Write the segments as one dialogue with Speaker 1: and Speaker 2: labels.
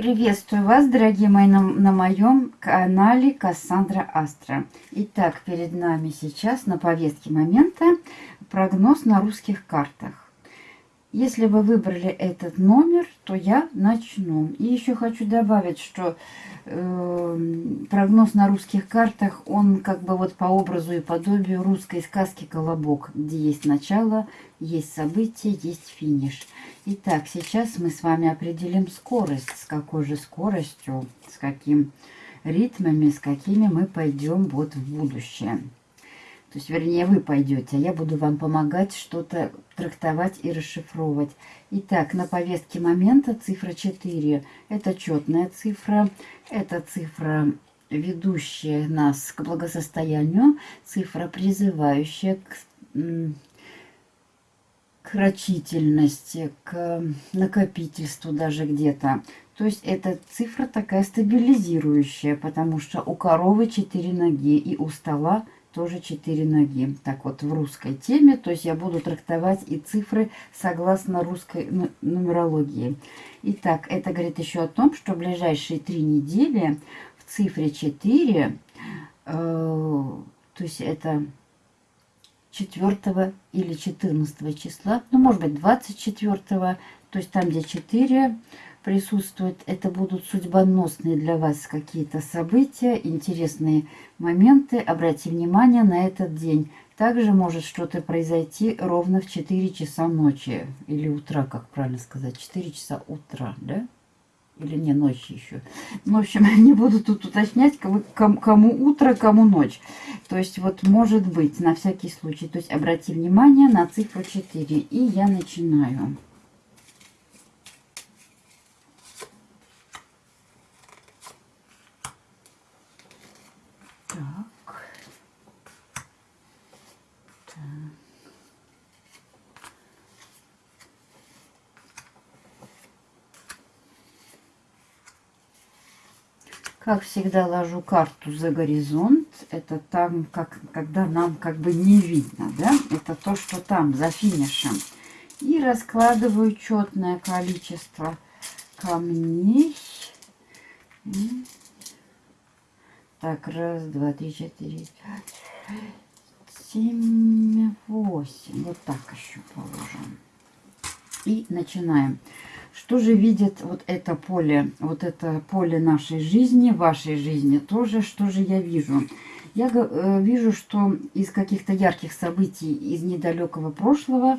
Speaker 1: Приветствую вас, дорогие мои, на, на моем канале Кассандра Астра. Итак, перед нами сейчас на повестке момента прогноз на русских картах. Если вы выбрали этот номер, то я начну. И еще хочу добавить, что э, прогноз на русских картах, он как бы вот по образу и подобию русской сказки «Колобок», где есть начало, есть событие, есть финиш. Итак, сейчас мы с вами определим скорость, с какой же скоростью, с каким ритмами, с какими мы пойдем вот в будущее. То есть, вернее, вы пойдете, а я буду вам помогать что-то трактовать и расшифровывать. Итак, на повестке момента цифра 4. Это четная цифра, это цифра, ведущая нас к благосостоянию, цифра, призывающая к, к рачительности, к накопительству даже где-то. То есть эта цифра такая стабилизирующая, потому что у коровы 4 ноги и у стола тоже 4 ноги. Так вот, в русской теме, то есть я буду трактовать и цифры согласно русской нумерологии. Итак, это говорит еще о том, что ближайшие три недели в цифре 4, э, то есть это 4 или 14 числа, ну, может быть, 24, то есть там, где 4, присутствует. Это будут судьбоносные для вас какие-то события, интересные моменты. Обратите внимание на этот день. Также может что-то произойти ровно в 4 часа ночи. Или утра, как правильно сказать. 4 часа утра, да? Или не, ночи еще. Ну, в общем, не буду тут уточнять, кому, утро, кому ночь. То есть, вот может быть, на всякий случай. То есть, обрати внимание на цифру 4. И я начинаю. Как всегда ложу карту за горизонт. Это там, как, когда нам как бы не видно, да? Это то, что там, за финишем. И раскладываю четное количество камней. Так, раз, два, три, четыре, пять, семь, восемь. Вот так еще положим. И начинаем. Что же видит вот это поле, вот это поле нашей жизни, вашей жизни тоже, что же я вижу? Я э, вижу, что из каких-то ярких событий из недалекого прошлого,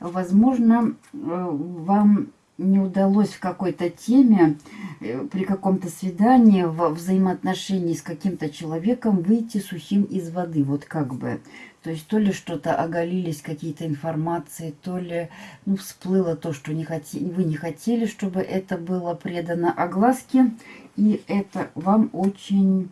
Speaker 1: возможно, э, вам не удалось в какой-то теме, э, при каком-то свидании, в взаимоотношении с каким-то человеком выйти сухим из воды, вот как бы. То есть то ли что-то оголились, какие-то информации, то ли ну, всплыло то, что не хоти, вы не хотели, чтобы это было предано огласке. И это вам очень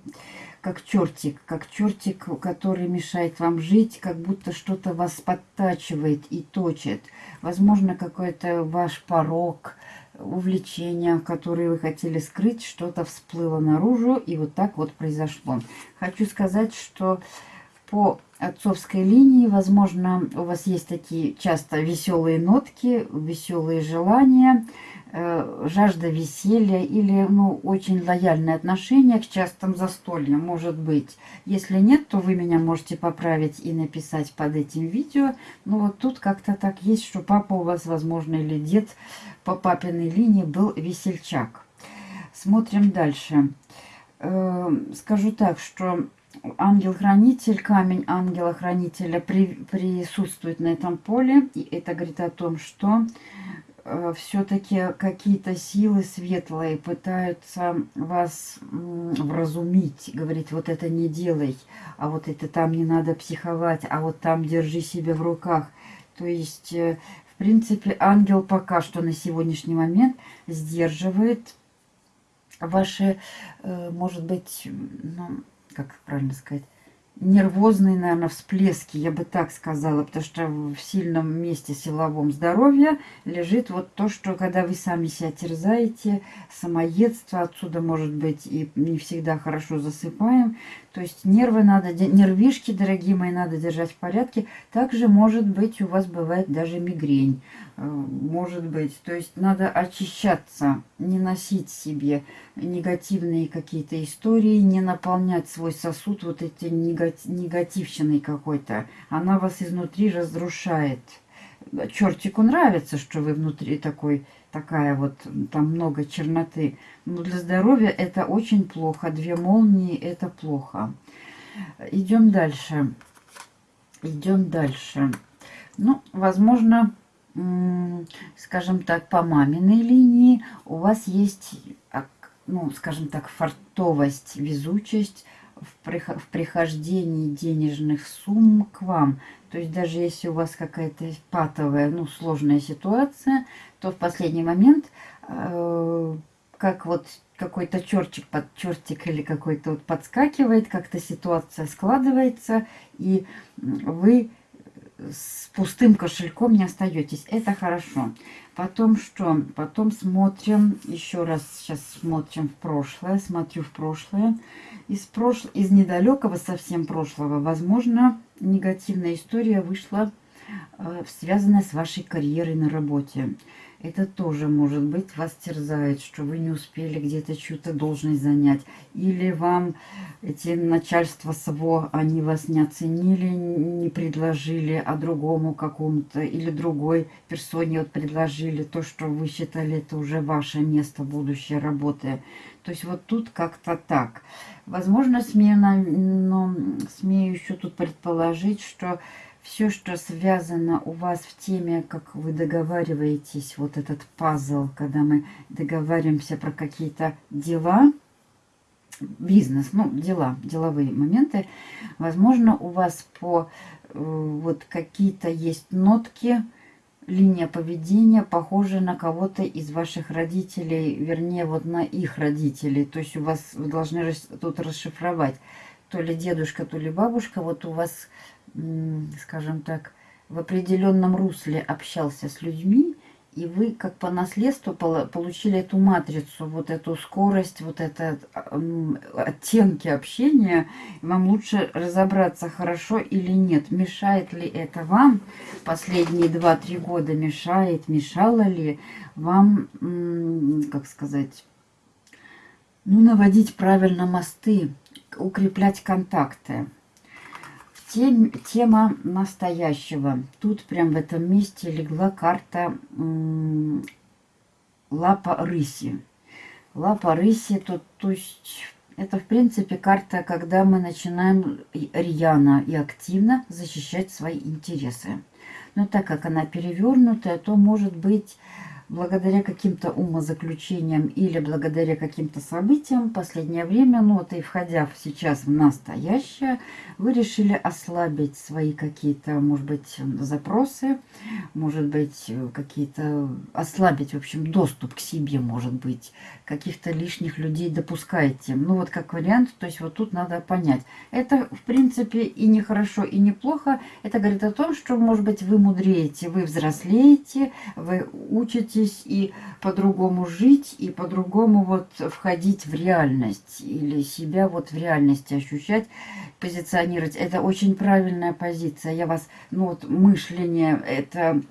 Speaker 1: как чертик, как чертик, который мешает вам жить, как будто что-то вас подтачивает и точит. Возможно, какой-то ваш порог, увлечение, которое вы хотели скрыть, что-то всплыло наружу, и вот так вот произошло. Хочу сказать, что по отцовской линии, возможно, у вас есть такие часто веселые нотки, веселые желания, жажда веселья или ну, очень лояльное отношение к частым застольям, может быть. Если нет, то вы меня можете поправить и написать под этим видео. Но вот тут как-то так есть, что папа у вас, возможно, или дед по папиной линии был весельчак. Смотрим дальше. Э, скажу так, что ангел-хранитель, камень ангела-хранителя при, присутствует на этом поле. И это говорит о том, что э, все-таки какие-то силы светлые пытаются вас вразумить, говорить, вот это не делай, а вот это там не надо психовать, а вот там держи себя в руках. То есть, э, в принципе, ангел пока что на сегодняшний момент сдерживает ваши, э, может быть, ну, как правильно сказать, нервозные, наверное, всплески, я бы так сказала, потому что в сильном месте силовом здоровья лежит вот то, что когда вы сами себя терзаете, самоедство, отсюда может быть и не всегда хорошо засыпаем, то есть нервы надо, нервишки, дорогие мои, надо держать в порядке. Также, может быть, у вас бывает даже мигрень. Э, может быть. То есть надо очищаться, не носить себе негативные какие-то истории, не наполнять свой сосуд вот эти негативщиной какой-то. Она вас изнутри разрушает. Чертику нравится, что вы внутри такой такая вот, там много черноты. Но для здоровья это очень плохо. Две молнии это плохо. Идем дальше. Идем дальше. Ну, возможно, скажем так, по маминой линии у вас есть, ну, скажем так, фартовость, везучесть в прихождении денежных сумм к вам. То есть даже если у вас какая-то патовая, ну, сложная ситуация, то в последний момент, э, как вот какой-то чертик под чертик или какой-то вот подскакивает, как-то ситуация складывается, и вы с пустым кошельком не остаетесь. Это хорошо. Потом что? Потом смотрим, еще раз сейчас смотрим в прошлое, смотрю в прошлое. Из, прошл... из недалекого совсем прошлого, возможно, негативная история вышла, э, связанная с вашей карьерой на работе. Это тоже, может быть, вас терзает, что вы не успели где-то чью-то должность занять. Или вам эти начальства СВО, они вас не оценили, не предложили, а другому какому-то или другой персоне вот предложили то, что вы считали, это уже ваше место будущей работы. То есть вот тут как-то так. Возможно, смею, но смею еще тут предположить, что все, что связано у вас в теме, как вы договариваетесь, вот этот пазл, когда мы договариваемся про какие-то дела, бизнес, ну, дела, деловые моменты, возможно, у вас по э, вот какие-то есть нотки, линия поведения похожа на кого-то из ваших родителей, вернее, вот на их родителей. То есть у вас, вы должны тут расшифровать, то ли дедушка, то ли бабушка, вот у вас скажем так, в определенном русле общался с людьми, и вы как по наследству получили эту матрицу, вот эту скорость, вот это оттенки общения. Вам лучше разобраться, хорошо или нет. Мешает ли это вам последние 2-3 года? Мешает, мешало ли вам, как сказать, ну, наводить правильно мосты, укреплять контакты. Тем, тема настоящего. Тут прям в этом месте легла карта лапа рыси. Лапа рыси, тут, то есть это в принципе карта, когда мы начинаем рьяно и активно защищать свои интересы. Но так как она перевернутая, то может быть благодаря каким-то умозаключениям или благодаря каким-то событиям в последнее время, ну вот и входя сейчас в настоящее, вы решили ослабить свои какие-то, может быть, запросы, может быть, какие-то, ослабить, в общем, доступ к себе, может быть, каких-то лишних людей допускаете. Ну вот как вариант, то есть вот тут надо понять. Это, в принципе, и не хорошо, и не плохо. Это говорит о том, что, может быть, вы мудреете, вы взрослеете, вы учитесь учитесь и по-другому жить, и по-другому вот входить в реальность, или себя вот в реальности ощущать, позиционировать. Это очень правильная позиция. Я вас, ну вот мышление, это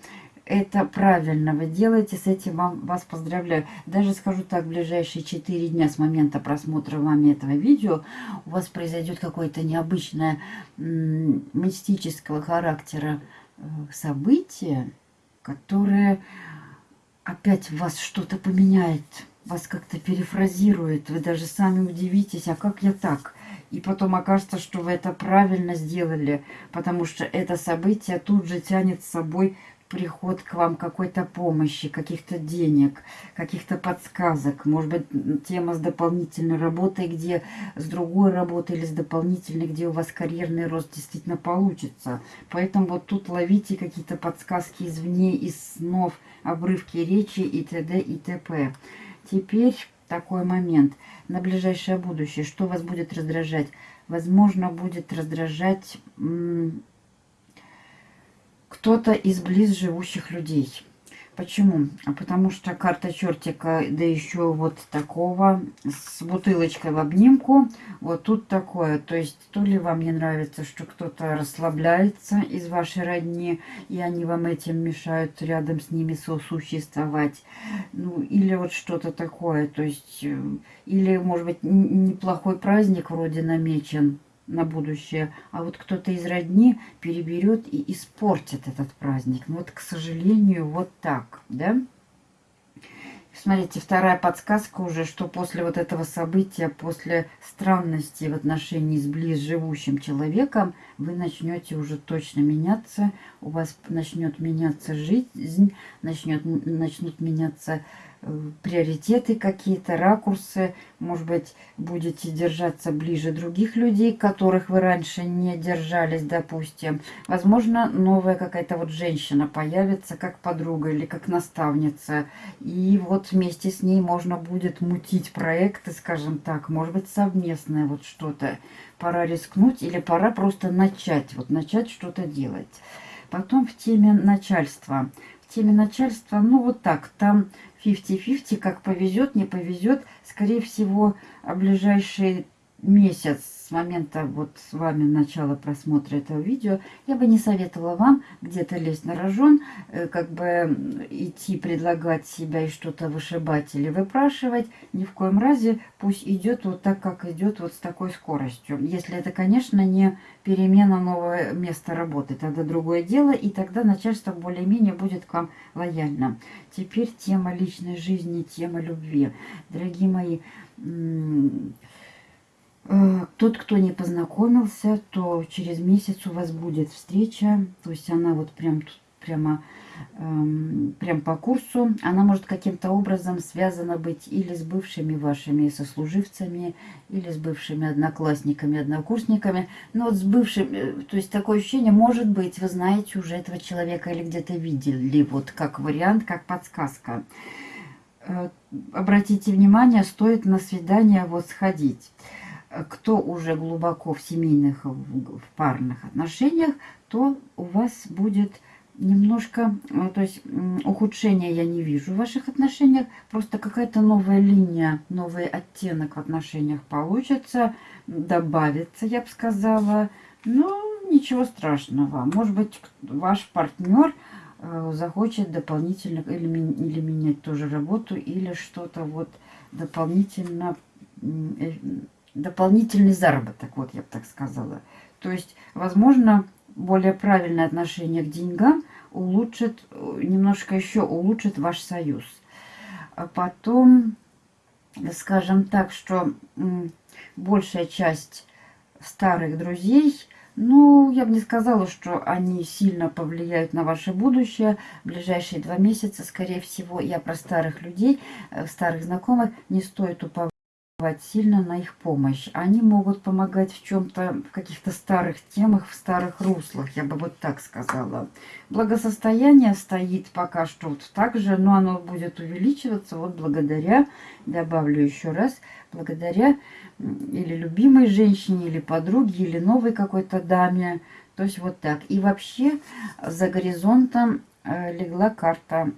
Speaker 1: это правильно вы делаете, с этим вам, вас поздравляю. Даже скажу так, в ближайшие 4 дня с момента просмотра вами этого видео у вас произойдет какое-то необычное мистического характера э, событие, которое опять вас что-то поменяет, вас как-то перефразирует, вы даже сами удивитесь, а как я так? И потом окажется, что вы это правильно сделали, потому что это событие тут же тянет с собой приход к вам какой-то помощи, каких-то денег, каких-то подсказок. Может быть, тема с дополнительной работой, где с другой работой или с дополнительной, где у вас карьерный рост действительно получится. Поэтому вот тут ловите какие-то подсказки извне, из снов, обрывки речи и т.д. и т.п. Теперь такой момент. На ближайшее будущее. Что вас будет раздражать? Возможно, будет раздражать кто-то из близ живущих людей. Почему? А потому что карта чертика, да еще вот такого, с бутылочкой в обнимку. Вот тут такое. То есть, то ли вам не нравится, что кто-то расслабляется из вашей родни, и они вам этим мешают рядом с ними сосуществовать. Ну, или вот что-то такое. То есть, э, или, может быть, неплохой праздник вроде намечен на будущее, а вот кто-то из родни переберет и испортит этот праздник. Ну вот, к сожалению, вот так, да? Смотрите, вторая подсказка уже, что после вот этого события, после странности в отношении с близ живущим человеком, вы начнете уже точно меняться, у вас начнет меняться жизнь, начнет, начнут меняться приоритеты какие-то, ракурсы. Может быть, будете держаться ближе других людей, которых вы раньше не держались, допустим. Возможно, новая какая-то вот женщина появится как подруга или как наставница. И вот вместе с ней можно будет мутить проекты, скажем так. Может быть, совместное вот что-то. Пора рискнуть или пора просто начать. Вот начать что-то делать. Потом в теме начальства. В теме начальства, ну вот так, там 50-50, как повезет, не повезет. Скорее всего, ближайший месяц с момента вот с вами начала просмотра этого видео, я бы не советовала вам где-то лезть на рожон, э, как бы идти предлагать себя и что-то вышибать или выпрашивать. Ни в коем разе пусть идет вот так, как идет, вот с такой скоростью. Если это, конечно, не перемена нового места работы, тогда другое дело, и тогда начальство более-менее будет к вам лояльно. Теперь тема личной жизни, тема любви. Дорогие мои, тот, кто не познакомился, то через месяц у вас будет встреча. То есть она вот прям прямо эм, прям по курсу. Она может каким-то образом связана быть или с бывшими вашими сослуживцами, или с бывшими одноклассниками, однокурсниками. Но вот с бывшими, э, то есть такое ощущение, может быть, вы знаете уже этого человека или где-то видели, вот как вариант, как подсказка. Э, обратите внимание, стоит на свидание вот сходить кто уже глубоко в семейных, в парных отношениях, то у вас будет немножко, э, то есть ухудшения я не вижу в ваших отношениях, просто какая-то новая линия, новый оттенок в отношениях получится, добавится, я бы сказала. Но ничего страшного. Может быть, ваш партнер э, захочет дополнительно или, или менять тоже работу, или что-то вот дополнительно э, дополнительный заработок, вот я бы так сказала. То есть, возможно, более правильное отношение к деньгам улучшит, немножко еще улучшит ваш союз. А потом, скажем так, что большая часть старых друзей, ну, я бы не сказала, что они сильно повлияют на ваше будущее. В ближайшие два месяца, скорее всего, я про старых людей, э, старых знакомых, не стоит уповать сильно на их помощь. Они могут помогать в чем-то, в каких-то старых темах, в старых руслах, я бы вот так сказала. Благосостояние стоит пока что вот так же, но оно будет увеличиваться вот благодаря, добавлю еще раз, благодаря или любимой женщине, или подруге, или новой какой-то даме. То есть вот так. И вообще за горизонтом э, легла карта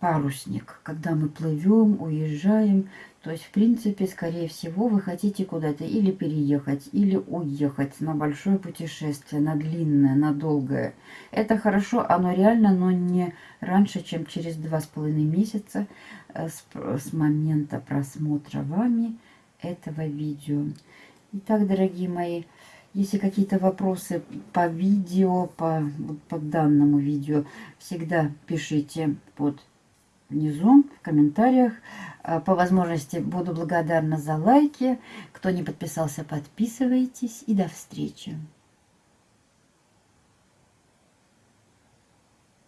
Speaker 1: парусник, когда мы плывем, уезжаем. То есть, в принципе, скорее всего, вы хотите куда-то или переехать, или уехать на большое путешествие, на длинное, на долгое. Это хорошо, оно реально, но не раньше, чем через два с половиной месяца э, с, с момента просмотра вами этого видео. Итак, дорогие мои, если какие-то вопросы по видео, по, по данному видео, всегда пишите под внизу в комментариях. А, по возможности буду благодарна за лайки. Кто не подписался, подписывайтесь. И до встречи.